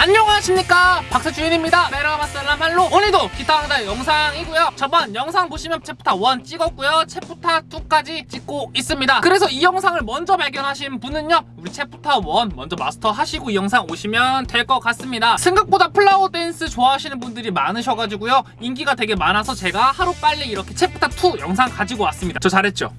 안녕하십니까? 박사주인입니다. 메라마살라말로. 오늘도 기타 강좌 영상이고요. 저번 영상 보시면 챕터 1 찍었고요. 챕터 2까지 찍고 있습니다. 그래서 이 영상을 먼저 발견하신 분은요. 우리 챕터 1 먼저 마스터 하시고 이 영상 오시면 될 것 같습니다. 생각보다 Flower Dance 좋아하시는 분들이 많으셔가지고요. 인기가 되게 많아서 제가 하루빨리 이렇게 챕터 2 영상 가지고 왔습니다. 저 잘했죠?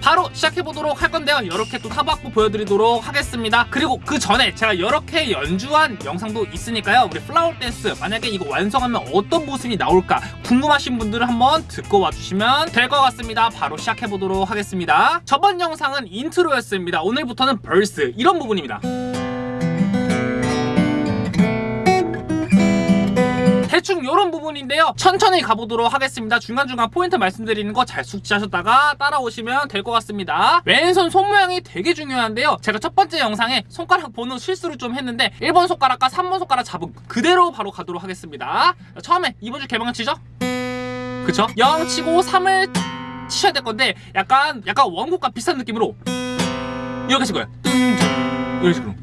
바로 시작해보도록 할 건데요. 이렇게 또 타브 악보 보여드리도록 하겠습니다. 그리고 그 전에 제가 이렇게 연주한 영상도 있으니까요. 우리 Flower Dance 만약에 이거 완성하면 어떤 모습이 나올까 궁금하신 분들은 한번 듣고 와주시면 될 것 같습니다. 바로 시작해보도록 하겠습니다. 저번 영상은 인트로였습니다. 오늘부터는 벌스 이런 부분입니다 대충 이런 부분인데요. 천천히 가보도록 하겠습니다. 중간중간 포인트 말씀드리는 거 잘 숙지하셨다가 따라오시면 될 것 같습니다. 왼손 손 모양이 되게 중요한데요. 제가 첫 번째 영상에 손가락 보는 실수를 좀 했는데 1번 손가락과 3번 손가락 잡은 그대로 바로 가도록 하겠습니다. 처음에 2번 줄 개방을 치죠? 그쵸? 0 치고 3을 치셔야 될 건데 약간 약간 원곡과 비슷한 느낌으로 이렇게 칠 거예요. 이런 식으로.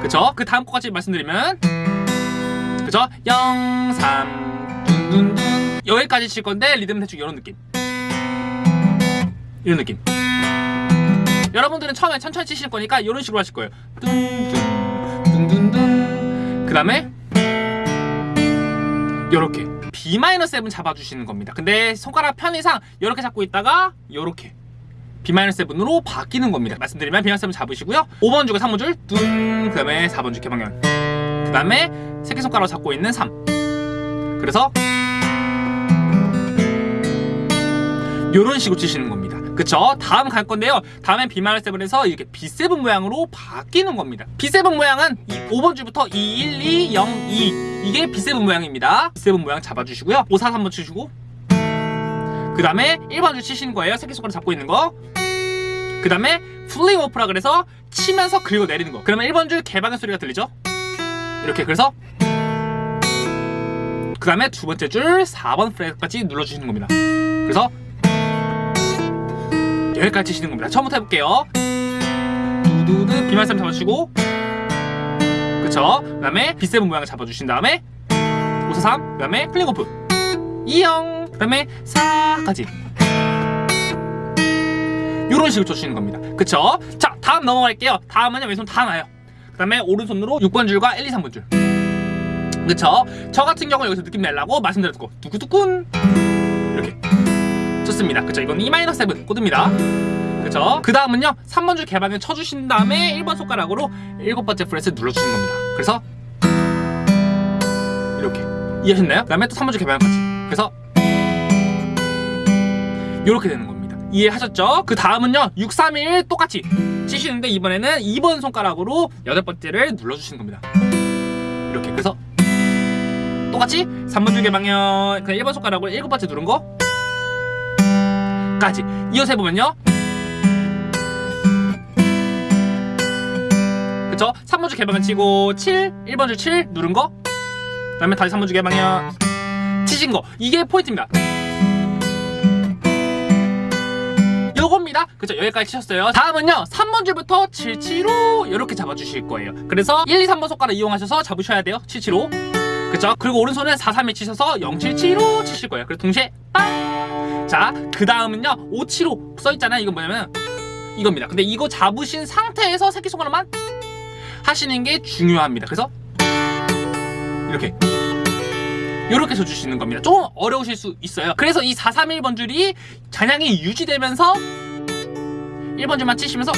그쵸? 그 다음 거까지 말씀드리면 그죠? 0, 3, 둔둔둔 여기까지 칠 건데 리듬 대충 이런 느낌. 이런 느낌. 여러분들은 처음에 천천히 치실 거니까 이런 식으로 하실 거예요. 둔둔 둔둔둔 그 다음에 요렇게 B-7 잡아주시는 겁니다. 근데 손가락 편의상 이렇게 잡고 있다가 요렇게 B-7으로 바뀌는 겁니다. 말씀드리면 B-7 잡으시고요. 5번 줄과 3번 줄 둔그 다음에 4번 줄 개방면 그 다음에 새끼손가락으로 잡고 있는 3 그래서 이런 식으로 치시는 겁니다. 그쵸? 다음 갈 건데요. 다음엔 B-7에서 이렇게 B7 모양으로 바뀌는 겁니다. B7 모양은 이 5번 줄부터 2, 1, 2, 0, 2 이게 B7 모양입니다. B7 모양 잡아주시고요. 5, 4, 3번 치시고. 그 다음에 1번 줄 치시는 거예요. 새끼손가락 잡고 있는 거그 다음에 플링 오프라 그래서 치면서 긁어 내리는 거. 그러면 1번 줄 개방의 소리가 들리죠? 이렇게 그래서 그 다음에 두 번째 줄 4번 프레까지 눌러주시는 겁니다. 그래서 여기까지 치시는 겁니다. 처음부터 해볼게요. 두두두. 비말씀 잡아주시고. 그쵸? 그 다음에 B7 모양을 잡아주신 다음에 543 그 다음에 플링오프. 2형 그 다음에 4까지. 이런 식으로 쳐주시는 겁니다. 그쵸? 자 다음 넘어갈게요. 다음은 왼손 다 나요 그 다음에 오른손으로 6번 줄과 1, 2, 3번 줄 그쵸? 저 같은 경우는 여기서 느낌 내려고 말씀드렸고 두구두군 이렇게 좋습니다 그쵸? 이건 E-7 코드입니다 그쵸? 그 다음은요 3번 줄 개방을 쳐주신 다음에 1번 손가락으로 7번째 프렛을 눌러주시는 겁니다 그래서 이렇게 이해하셨나요? 그 다음에 또 3번 줄 개방까지 그래서 이렇게 되는 겁니다 이해하셨죠? 그 다음은요 6, 3, 1 똑같이 치시는데 이번에는 2번 손가락으로 여덟 번째를 눌러주시는 겁니다. 이렇게 그래서 똑같이 3번 줄 개방면 그냥 1번 손가락으로 7번째 누른 거 까지. 이어서 해보면요. 그쵸? 3번 줄 개방을 치고 7 1번 줄 7 누른 거 그 다음에 다시 3번 줄 개방면 치신 거. 이게 포인트입니다 요겁니다. 그쵸 여기까지 치셨어요. 다음은요 3번 줄부터 775 이렇게 잡아주실 거예요. 그래서 1, 2, 3번 손가락 이용하셔서 잡으셔야 돼요. 775 그쵸? 그리고 오른손은 4, 3, 1 치셔서 0, 7, 7로 치실 거예요. 그래서 동시에 빵 자그 다음은요 5, 7호 써있잖아요. 이건 뭐냐면 이겁니다. 근데 이거 잡으신 상태에서 새끼손가락만 하시는 게 중요합니다. 그래서 이렇게. 이렇게 쳐주시는 겁니다. 좀 어려우실 수 있어요. 그래서 이 431번 줄이 잔향이 유지되면서 1번 줄만 치시면서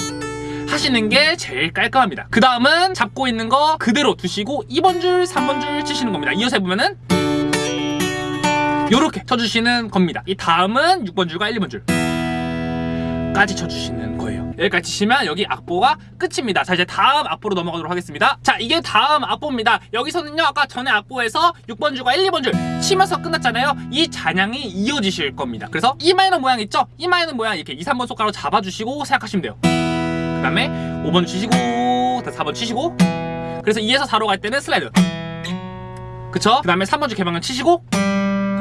하시는 게 제일 깔끔합니다. 그 다음은 잡고 있는 거 그대로 두시고 2번 줄 3번 줄 치시는 겁니다. 이어서 해보면은 이렇게 쳐주시는 겁니다. 이 다음은 6번 줄과 1번 줄 까지 쳐주시는 거예요 여기까지 치시면 여기 악보가 끝입니다. 자 이제 다음 악보로 넘어가도록 하겠습니다. 자 이게 다음 악보입니다. 여기서는요 아까 전에 악보에서 6번 줄과 1, 2번 줄 치면서 끝났잖아요. 이 잔향이 이어지실 겁니다. 그래서 E 마이너 모양 있죠? E 마이너 모양 이렇게 2, 3번 손가락으로 잡아주시고 생각하시면 돼요. 그 다음에 5번 치시고 4번 치시고 그래서 2에서 4로 갈 때는 슬라이드. 그쵸? 그 다음에 3번 줄 개방을 치시고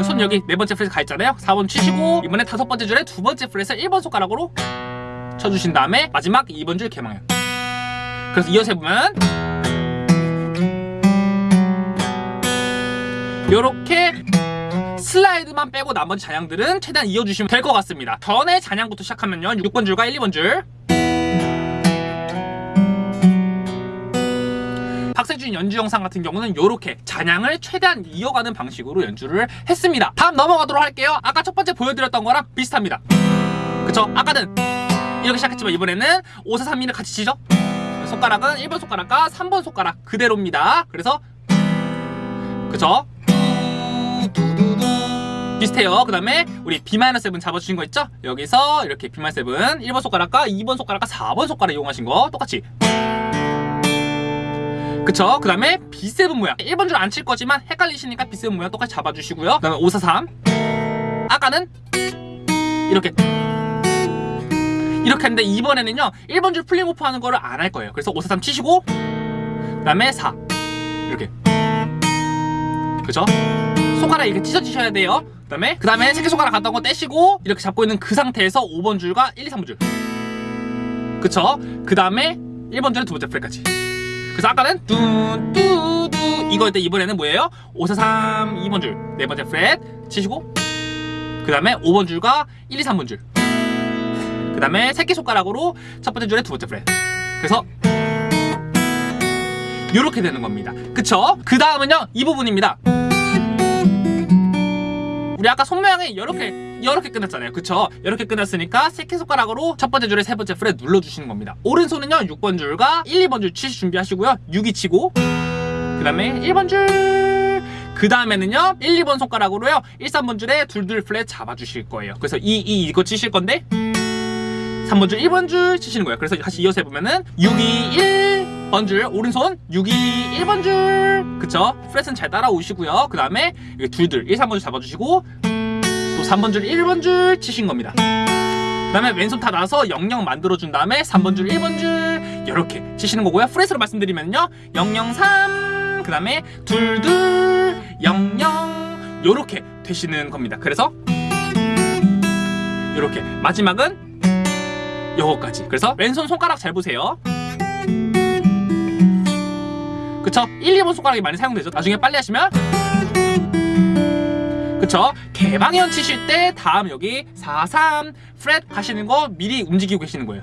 손 여기 네 번째 프렛 가 있잖아요. 4번 치시고 이번에 다섯 번째 줄에 두 번째 프렛을 1번 손가락으로 쳐주신 다음에 마지막 2번 줄 개망해요 그래서 이어서 해보면 요렇게 슬라이드만 빼고 나머지 잔향들은 최대한 이어주시면 될 것 같습니다. 전에 잔향부터 시작하면요. 6번 줄과 1, 2번 줄. 박세준 연주 영상 같은 경우는 이렇게 잔향을 최대한 이어가는 방식으로 연주를 했습니다. 다음 넘어가도록 할게요. 아까 첫 번째 보여드렸던 거랑 비슷합니다. 그쵸? 아까는 이렇게 시작했지만 이번에는 5, 4, 3, 2를 같이 치죠? 손가락은 1번 손가락과 3번 손가락 그대로입니다. 그래서 그쵸 비슷해요. 그 다음에 우리 B-7 잡아주신 거 있죠? 여기서 이렇게 B-7 1번 손가락과 2번 손가락과 4번 손가락 이용하신 거 똑같이. 그쵸? 그 다음에 B7 모양. 1번 줄 안 칠 거지만 헷갈리시니까 B7 모양 똑같이 잡아주시고요. 그 다음에 5, 4, 3 아까는 이렇게 이렇게 했는데 이번에는요 1번 줄 플링 오프 하는 거를 안 할 거예요. 그래서 5, 4, 3 치시고 그 다음에 4 이렇게. 그죠? 손가락 이렇게 찢어지셔야 돼요. 그 다음에 그 다음에 새끼손가락 갔던 거 떼시고 이렇게 잡고 있는 그 상태에서 5번 줄과 1, 2, 3번 줄. 그쵸? 그 다음에 1번 줄은 두 번째 프렛까지. 그래서 아까는 뚜뚜뚜 이거 때 이번에는 뭐예요? 5, 4, 3, 2번 줄. 네 번째 프렛 치시고 그 다음에 5번 줄과 1, 2, 3번 줄 그 다음에 새끼손가락으로 첫 번째 줄에 두 번째 프렛 그래서 이렇게 되는 겁니다. 그쵸? 그 다음은요 이 부분입니다. 우리 아까 손 모양이 이렇게 이렇게 끝났잖아요. 그쵸? 이렇게 끝났으니까 새끼손가락으로 첫 번째 줄에 세 번째 프렛 눌러주시는 겁니다. 오른손은요 6번 줄과 1, 2번 줄 치실 준비하시고요. 6이 치고. 그 다음에 1번 줄 그 다음에는요 1, 2번 손가락으로요. 1, 3번 줄에 둘둘 플랫 잡아주실 거예요. 그래서 2, 2 이거 치실 건데 3번 줄 1번 줄 치시는 거예요. 그래서 다시 이어서 해보면은 6, 2, 1 번 줄 오른손 6, 2, 1번 줄. 그쵸? 프렛은 잘 따라오시고요. 그 다음에 둘둘 1, 3번 줄 잡아주시고 또 3번 줄 1번 줄 치신 겁니다. 그 다음에 왼손 다 나서 00 만들어준 다음에 3번 줄 1번 줄 이렇게 치시는 거고요. 프렛으로 말씀드리면요. 003그 다음에 둘둘 00 요렇게 되시는 겁니다. 그래서 이렇게. 마지막은 요거까지. 그래서 왼손 손가락 잘 보세요. 그쵸? 1, 2번 손가락이 많이 사용되죠? 나중에 빨리 하시면. 그쵸? 개방현 치실 때 다음 여기 4, 3 프렛 가시는 거 미리 움직이고 계시는 거예요.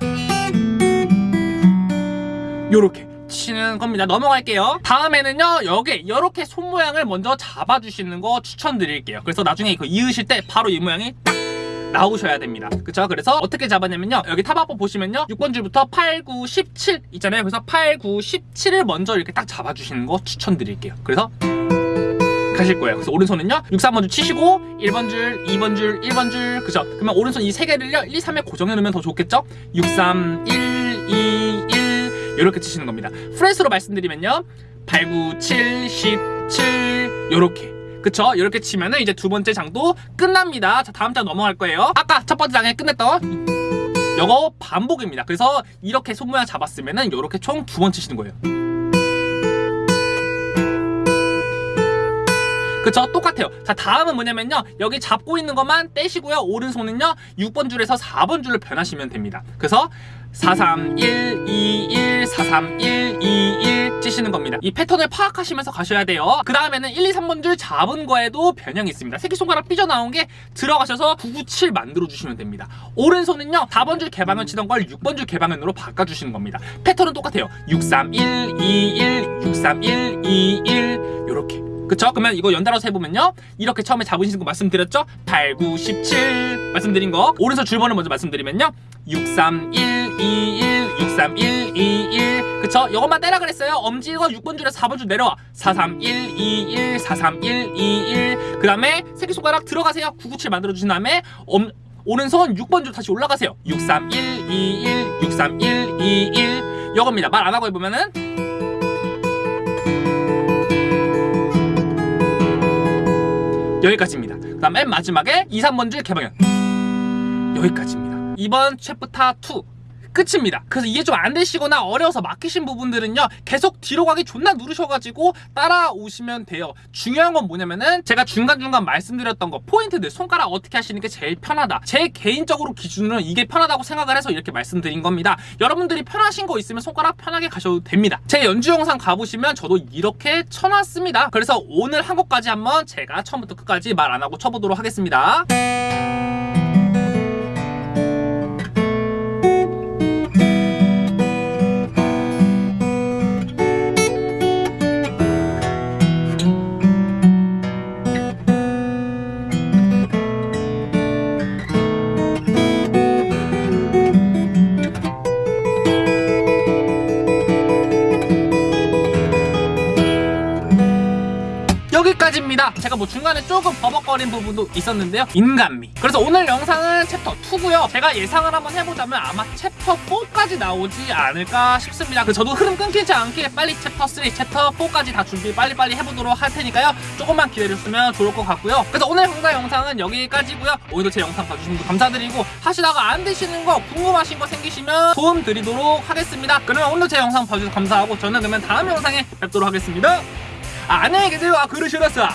요렇게 치는 겁니다. 넘어갈게요. 다음에는요 여기 이렇게 손 모양을 먼저 잡아주시는 거 추천드릴게요. 그래서 나중에 이거 이으실 때 바로 이 모양이 딱 나오셔야 됩니다. 그쵸? 그래서 어떻게 잡았냐면요. 여기 탑아법 보시면요. 6번 줄부터 8, 9, 17 있잖아요. 그래서 8, 9, 17을 먼저 이렇게 딱 잡아주시는 거 추천드릴게요. 그래서 가실 거예요. 그래서 오른손은요. 6, 3번 줄 치시고 1번 줄, 2번 줄, 1번 줄. 그죠 그러면 오른손 이 세 개를요. 1, 2, 3에 고정해 놓으면 더 좋겠죠? 6, 3, 1, 2, 1 이렇게 치시는 겁니다. 프렛으로 말씀드리면요. 8, 9, 7, 17 요렇게 그쵸? 이렇게 치면은 이제 두 번째 장도 끝납니다. 자, 다음 장 넘어갈 거예요. 아까 첫 번째 장에 끝냈던 요거 반복입니다. 그래서 이렇게 손 모양 잡았으면 은 이렇게 총 두 번 치시는 거예요. 그쵸? 똑같아요. 자, 다음은 뭐냐면요. 여기 잡고 있는 것만 떼시고요. 오른손은요. 6번 줄에서 4번 줄을 변하시면 됩니다. 그래서 4, 3, 1, 2, 1, 4, 3, 1, 2, 1 찌시는 겁니다. 이 패턴을 파악하시면서 가셔야 돼요. 그 다음에는 1, 2, 3번 줄 잡은 거에도 변형이 있습니다. 새끼손가락 삐져나온 게 들어가셔서 9, 9, 7 만들어주시면 됩니다. 오른손은요. 4번 줄 개방을 치던 걸 6번 줄 개방현으로 바꿔주시는 겁니다. 패턴은 똑같아요. 6, 3, 1, 2, 1, 6, 3, 1, 2, 1 요렇게 그쵸? 그러면 이거 연달아서 해보면요. 이렇게 처음에 잡으시는 거 말씀드렸죠? 8, 9, 17 말씀드린 거. 오른손 줄번호 먼저 말씀드리면요. 6, 3, 1, 2, 1 6, 3, 1, 2, 1 그쵸? 이것만 떼라 그랬어요. 엄지가 6번 줄에서 4번 줄 내려와. 4, 3, 1, 2, 1 4, 3, 1, 2, 1 그 다음에 새끼손가락 들어가세요. 9, 9, 7 만들어주신 다음에 엄, 오른손 6번 줄 다시 올라가세요. 6, 3, 1, 2, 1 6, 3, 1, 2, 1 이겁니다. 말 안 하고 해보면은 여기까지입니다. 그 다음 맨 마지막에 2, 3번 줄 개방현. 여기까지입니다. 이번 챕프타 2 끝입니다. 그래서 이해 좀안 되시거나 어려워서 막히신 부분들은요 계속 뒤로 가기 존나 누르셔가지고 따라오시면 돼요. 중요한 건 뭐냐면은 제가 중간중간 말씀드렸던 거 포인트들 손가락 어떻게 하시는 게 제일 편하다. 제 개인적으로 기준으로는 이게 편하다고 생각을 해서 이렇게 말씀드린 겁니다. 여러분들이 편하신 거 있으면 손가락 편하게 가셔도 됩니다. 제 연주 영상 가보시면 저도 이렇게 쳐놨습니다. 그래서 오늘 한 곡까지 한번 제가 처음부터 끝까지 말 안 하고 쳐보도록 하겠습니다. 여기까지입니다. 제가 뭐 중간에 조금 버벅거린 부분도 있었는데요. 인간미. 그래서 오늘 영상은 챕터 2고요. 제가 예상을 한번 해보자면 아마 챕터 4까지 나오지 않을까 싶습니다. 그래서 저도 흐름 끊기지 않게 빨리 챕터 3, 챕터 4까지 다 준비 빨리빨리 해보도록 할 테니까요. 조금만 기다려주시면 좋을 것 같고요. 그래서 오늘 강좌 영상은 여기까지고요. 오늘도 제 영상 봐주신 분 감사드리고 하시다가 안 되시는 거 궁금하신 거 생기시면 도움 드리도록 하겠습니다. 그러면 오늘 제 영상 봐주셔서 감사하고 저는 그러면 다음 영상에 뵙도록 하겠습니다. 안녕히 계세요. 아, 그러시랬어.